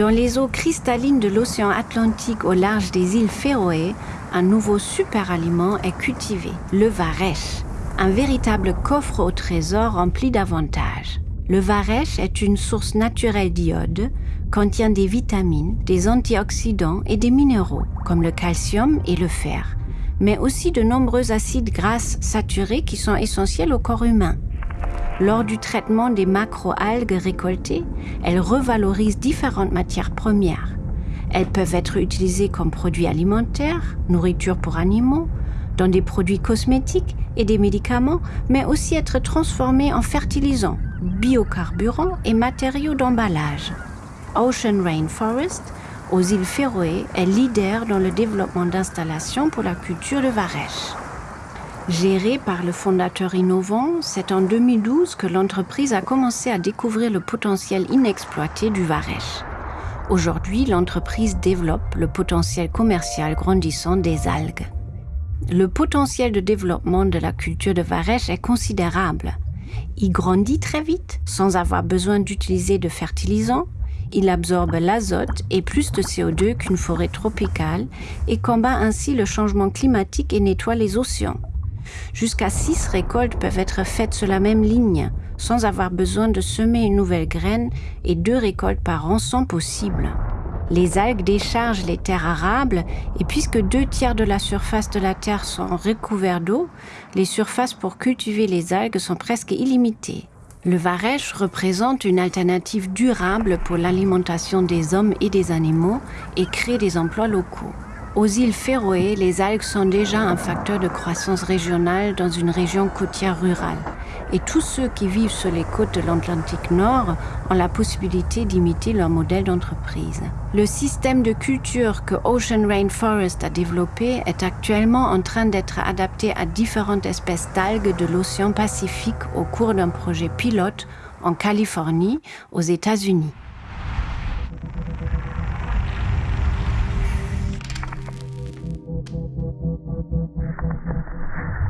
Dans les eaux cristallines de l'océan Atlantique au large des îles Féroé, un nouveau super-aliment est cultivé, le varech, un véritable coffre au trésor rempli d'avantages. Le varech est une source naturelle d'iode, contient des vitamines, des antioxydants et des minéraux, comme le calcium et le fer, mais aussi de nombreux acides gras saturés qui sont essentiels au corps humain. Lors du traitement des macroalgues récoltées, elles revalorisent différentes matières premières. Elles peuvent être utilisées comme produits alimentaires, nourriture pour animaux, dans des produits cosmétiques et des médicaments, mais aussi être transformées en fertilisants, biocarburants et matériaux d'emballage. Ocean Rainforest, aux îles Féroé, est leader dans le développement d'installations pour la culture de varech. Gérée par le fondateur innovant, c'est en 2012 que l'entreprise a commencé à découvrir le potentiel inexploité du Varech. Aujourd'hui, l'entreprise développe le potentiel commercial grandissant des algues. Le potentiel de développement de la culture de Varech est considérable. Il grandit très vite sans avoir besoin d'utiliser de fertilisants. Il absorbe l'azote et plus de CO2 qu'une forêt tropicale et combat ainsi le changement climatique et nettoie les océans. Jusqu'à six récoltes peuvent être faites sur la même ligne, sans avoir besoin de semer une nouvelle graine et deux récoltes par an sont possibles. Les algues déchargent les terres arables et puisque deux tiers de la surface de la terre sont recouverts d'eau, les surfaces pour cultiver les algues sont presque illimitées. Le varech représente une alternative durable pour l'alimentation des hommes et des animaux et crée des emplois locaux. Aux îles Féroé, les algues sont déjà un facteur de croissance régionale dans une région côtière rurale. Et tous ceux qui vivent sur les côtes de l'Atlantique Nord ont la possibilité d'imiter leur modèle d'entreprise. Le système de culture que Ocean Rainforest a développé est actuellement en train d'être adapté à différentes espèces d'algues de l'océan Pacifique au cours d'un projet pilote en Californie, aux États-Unis. Thank you.